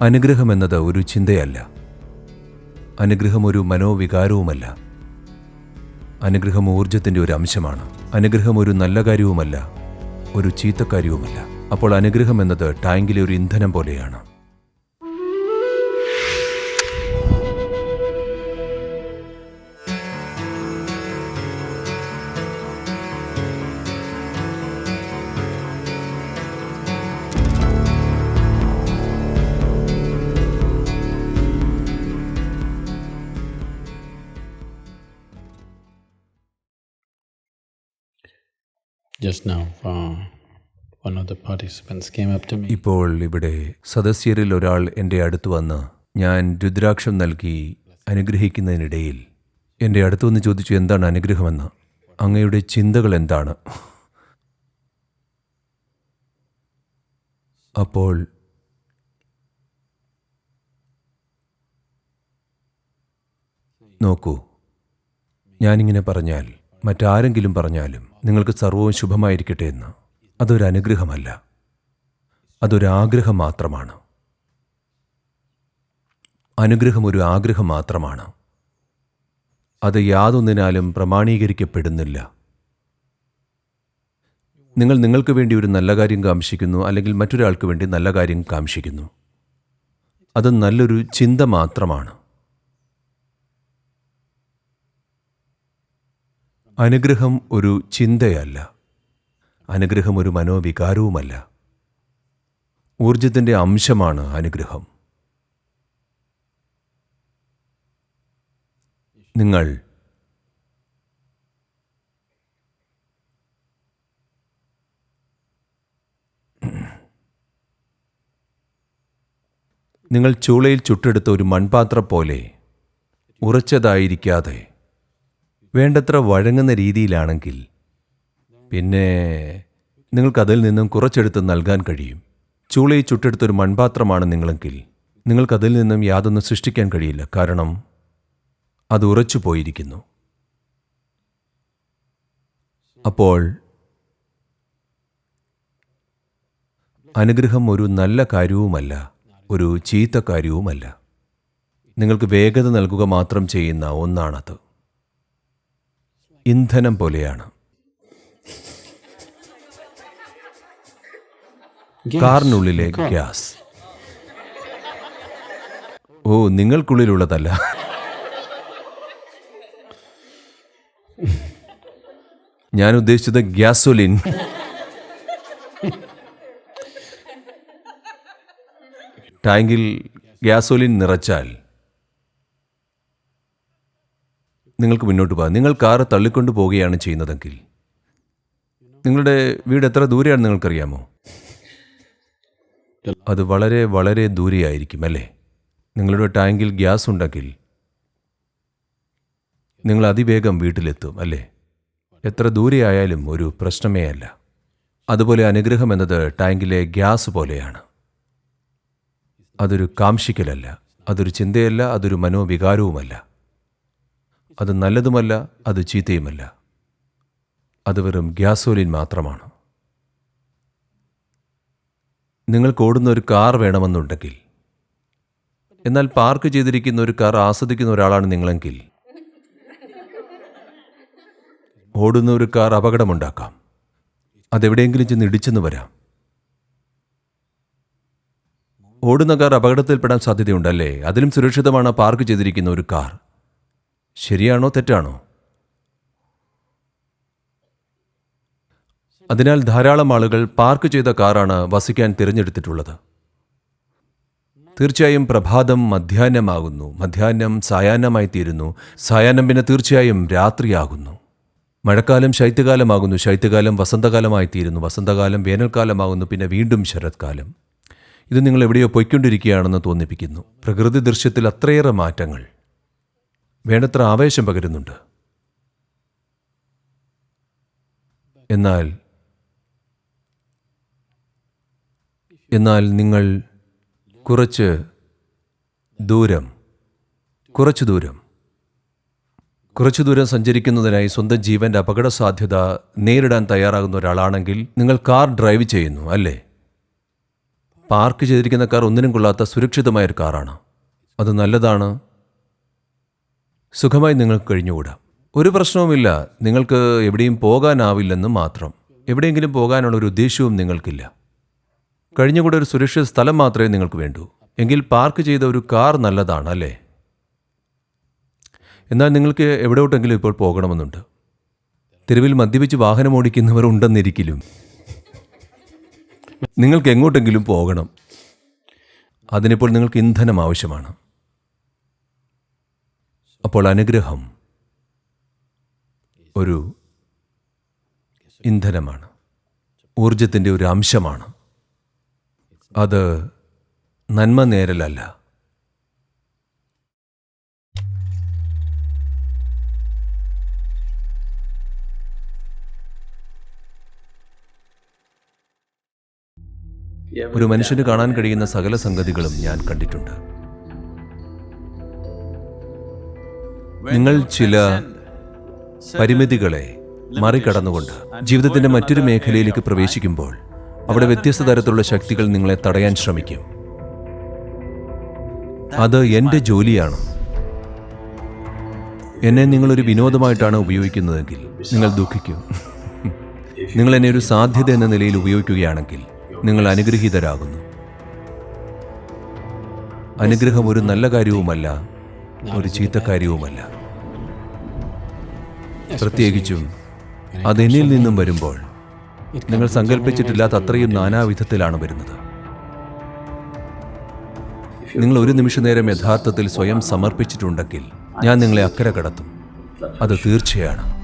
അനുഗ്രഹം എന്നത് ഒരു ചിന്തയല്ല. അനുഗ്രഹം ഒരു മനോവികാരവുമല്ല. അനുഗ്രഹം ഊർജത്തിന്റെ ഒരു അംശമാണ്. അനുഗ്രഹം ഒരു നല്ല കാര്യവുമല്ല ഒരു ചീത്തക്കാര്യവുമല്ല അപ്പോൾ അനുഗ്രഹം എന്നത് ടാങ്കിലെ ഒരു ഇന്ധനം പോലെയാണ്. ഇപ്പോൾ ഇവിടെ സദസ്യരിൽ ഒരാൾ എന്റെ അടുത്ത് വന്ന് ഞാൻ രുദ്രാക്ഷം നൽകി അനുഗ്രഹിക്കുന്നതിനിടയിൽ എന്റെ അടുത്ത് വന്ന് ചോദിച്ചു എന്താണ് അനുഗ്രഹമെന്ന്? അങ്ങയുടെ ചിന്തകൾ എന്താണ്? അപ്പോൾ നോക്കൂ ഞാനിങ്ങനെ പറഞ്ഞാൽ മറ്റാരെങ്കിലും പറഞ്ഞാലും നിങ്ങൾക്ക് സർവവും ശുഭമായിരിക്കട്ടെ എന്ന്. അതൊരു അനുഗ്രഹമല്ല. അതൊരു ആഗ്രഹം മാത്രമാണ്. അനുഗ്രഹം ഒരു ആഗ്രഹം മാത്രമാണ്. അത് യാതൊന്നിനാലും പ്രമാണീകരിക്കപ്പെടുന്നില്ല. നിങ്ങൾ നിങ്ങൾക്ക് വേണ്ടി ഒരു നല്ല കാര്യം കാംക്ഷിക്കുന്നു അല്ലെങ്കിൽ മറ്റൊരാൾക്ക് വേണ്ടി നല്ല കാര്യം കാംക്ഷിക്കുന്നു. അത് നല്ലൊരു ചിന്ത മാത്രമാണ്. അനുഗ്രഹം ഒരു ചിന്തയല്ല. അനുഗ്രഹം ഒരു മനോവികാരവുമല്ല. ഊർജത്തിന്റെ അംശമാണ് അനുഗ്രഹം. നിങ്ങൾ നിങ്ങൾ ചൂളയിൽ ചുട്ടെടുത്ത ഒരു മൺപാത്രം പോലെ ഉറച്ചതായിരിക്കാതെ വേണ്ടത്ര വഴങ്ങുന്ന രീതിയിലാണെങ്കിൽ പിന്നെ നിങ്ങൾക്കതിൽ നിന്നും കുറച്ചെടുത്ത് നൽകാൻ കഴിയും. ചൂളയിൽ ചുട്ടെടുത്തൊരു മൺപാത്രമാണ് നിങ്ങളെങ്കിൽ നിങ്ങൾക്കതിൽ നിന്നും യാതൊന്നും സൃഷ്ടിക്കാൻ കഴിയില്ല. കാരണം അത് ഉറച്ചു പോയിരിക്കുന്നു. അപ്പോൾ അനുഗ്രഹം ഒരു നല്ല കാര്യവുമല്ല ഒരു ചീത്ത കാര്യവുമല്ല. നിങ്ങൾക്ക് വേഗത നൽകുക മാത്രം ചെയ്യുന്ന ഒന്നാണത്. ഇന്ധനം പോലെയാണ്. കാറിനുള്ളിലെ ഗ്യാസ്. ഓ നിങ്ങൾക്കുള്ളിലുള്ളതല്ല. ഞാൻ ഉദ്ദേശിച്ചത് ഗ്യാസോലിൻ. ടാങ്കിൽ ഗ്യാസോലിൻ നിറച്ചാൽ നിങ്ങൾക്ക് മുന്നോട്ട് പോകാം. നിങ്ങൾ കാറ് തള്ളിക്കൊണ്ട് പോവുകയാണ് ചെയ്യുന്നതെങ്കിൽ. നിങ്ങളുടെ വീട് എത്ര ദൂരെയാണ് നിങ്ങൾക്കറിയാമോ? അത് വളരെ വളരെ ദൂരെയായിരിക്കും അല്ലേ? നിങ്ങളുടെ ടാങ്കിൽ ഗ്യാസ് ഉണ്ടെങ്കിൽ നിങ്ങൾ അതിവേഗം വീട്ടിലെത്തും അല്ലേ? എത്ര ദൂരെയായാലും ഒരു പ്രശ്നമേ അല്ല. അതുപോലെ അനുഗ്രഹം എന്നത് ടാങ്കിലെ ഗ്യാസ് പോലെയാണ്. അതൊരു കാംഷിക്കലല്ല അതൊരു ചിന്തയല്ല അതൊരു മനോവികാരവുമല്ല. അത് നല്ലതുമല്ല അത് ചീത്തയുമല്ല. അത് വെറും ഗ്യാസോലിൻ മാത്രമാണ്. നിങ്ങൾക്ക് ഓടുന്ന ഒരു കാർ വേണമെന്നുണ്ടെങ്കിൽ എന്നാൽ പാർക്ക് ചെയ്തിരിക്കുന്ന ഒരു കാർ ആസ്വദിക്കുന്ന ഒരാളാണ് നിങ്ങളെങ്കിൽ ഓടുന്ന ഒരു കാർ അപകടമുണ്ടാക്കാം. അതെവിടെയെങ്കിലും ചെന്ന് ഇടിച്ചെന്ന് വരാം. ഓടുന്ന കാർ അപകടത്തിൽപ്പെടാൻ സാധ്യതയുണ്ടല്ലേ? അതിലും സുരക്ഷിതമാണ് പാർക്ക് ചെയ്തിരിക്കുന്ന ഒരു കാർ. ശരിയാണോ തെറ്റാണോ? അതിനാൽ ധാരാളം ആളുകൾ പാർക്ക് ചെയ്ത കാറാണ് വസിക്കാൻ തിരഞ്ഞെടുത്തിട്ടുള്ളത്. തീർച്ചയായും പ്രഭാതം മധ്യാഹ്നമാകുന്നു. മധ്യാഹ്നം സായാഹ്നമായി തീരുന്നു സായാഹ്നം പിന്നെ തീർച്ചയായും രാത്രിയാകുന്നു. മഴക്കാലം ശൈത്യകാലമാകുന്നു. ശൈത്യകാലം വസന്തകാലമായി തീരുന്നു വസന്തകാലം വേനൽക്കാലമാകുന്നു. പിന്നെ വീണ്ടും ശരത്കാലം. ഇത് നിങ്ങൾ എവിടെയോ പൊയ്ക്കൊണ്ടിരിക്കുകയാണെന്ന് തോന്നിപ്പിക്കുന്നു. പ്രകൃതി ദൃശ്യത്തിൽ അത്രയേറെ മാറ്റങ്ങൾ. വേണ്ടത്ര ആവേശം പകരുന്നുണ്ട്. എന്നാൽ എന്നാൽ നിങ്ങൾ കുറച്ച് ദൂരം കുറച്ചു ദൂരം കുറച്ചു ദൂരം സഞ്ചരിക്കുന്നതിനായി സ്വന്തം ജീവന്റെ അപകട സാധ്യത നേരിടാൻ തയ്യാറാകുന്ന ഒരാളാണെങ്കിൽ നിങ്ങൾ കാർ ഡ്രൈവ് ചെയ്യുന്നു അല്ലേ? പാർക്ക് ചെയ്തിരിക്കുന്ന കാർ ഒന്നിനും കൊള്ളാത്ത സുരക്ഷിതമായ ഒരു കാറാണ്. അത് നല്ലതാണ്. സുഖമായി നിങ്ങൾക്ക് കഴിഞ്ഞുകൂടാ. ഒരു പ്രശ്നവുമില്ല. നിങ്ങൾക്ക് എവിടെയും പോകാനാവില്ലെന്ന് മാത്രം. എവിടെയെങ്കിലും പോകാനുള്ള ഒരു ഉദ്ദേശ്യവും നിങ്ങൾക്കില്ല. കഴിഞ്ഞുകൂടെ ഒരു സുരക്ഷിത സ്ഥലം മാത്രമേ നിങ്ങൾക്ക് വേണ്ടൂ. എങ്കിൽ പാർക്ക് ചെയ്ത ഒരു കാർ നല്ലതാണ് അല്ലേ? എന്നാൽ നിങ്ങൾക്ക് എവിടോട്ടെങ്കിലും ഇപ്പോൾ പോകണമെന്നുണ്ട്. തെരുവിൽ മദ്യപിച്ച് വാഹനം ഓടിക്കുന്നവർ ഉണ്ടെന്നിരിക്കലും. നിങ്ങൾക്ക് എങ്ങോട്ടെങ്കിലും പോകണം. അതിനിപ്പോൾ നിങ്ങൾക്ക് ഇന്ധനം ആവശ്യമാണ്. അപ്പോൾ അനുഗ്രഹം ഒരു ഇന്ധനമാണ്. ഊർജത്തിന്റെ ഒരു അംശമാണ്. അത് നന്മ നേരലല്ല. ഒരു മനുഷ്യന് കാണാൻ കഴിയുന്ന സകല സംഗതികളും ഞാൻ കണ്ടിട്ടുണ്ട്. നിങ്ങൾ ചില പരിമിതികളെ മറികടന്നുകൊണ്ട് ജീവിതത്തിന്റെ മറ്റൊരു മേഖലയിലേക്ക് പ്രവേശിക്കുമ്പോൾ അവിടെ വ്യത്യസ്ത തരത്തിലുള്ള ശക്തികൾ നിങ്ങളെ തടയാൻ ശ്രമിക്കും. അത് എന്റെ ജോലിയാണ്. എന്നെ നിങ്ങളൊരു വിനോദമായിട്ടാണ് ഉപയോഗിക്കുന്നതെങ്കിൽ നിങ്ങൾ ദുഃഖിക്കും. നിങ്ങൾ എന്നെ ഒരു സാധ്യത എന്ന നിലയിൽ ഉപയോഗിക്കുകയാണെങ്കിൽ നിങ്ങൾ അനുഗ്രഹീതരാകുന്നു. അനുഗ്രഹം ഒരു നല്ല കാര്യവുമല്ല ഒരു ചീത്ത കാര്യവുമല്ല. പ്രത്യേകിച്ചും അതെന്നിൽ നിന്നും വരുമ്പോൾ നിങ്ങൾ സങ്കല്പിച്ചിട്ടില്ലാത്ത അത്രയും നാനാവിധത്തിലാണ് വരുന്നത്. നിങ്ങൾ ഒരു നിമിഷ നേരം യഥാർത്ഥത്തിൽ സ്വയം സമർപ്പിച്ചിട്ടുണ്ടെങ്കിൽ ഞാൻ നിങ്ങളെ അക്കരെ കടത്തും. അത് തീർച്ചയാണ്.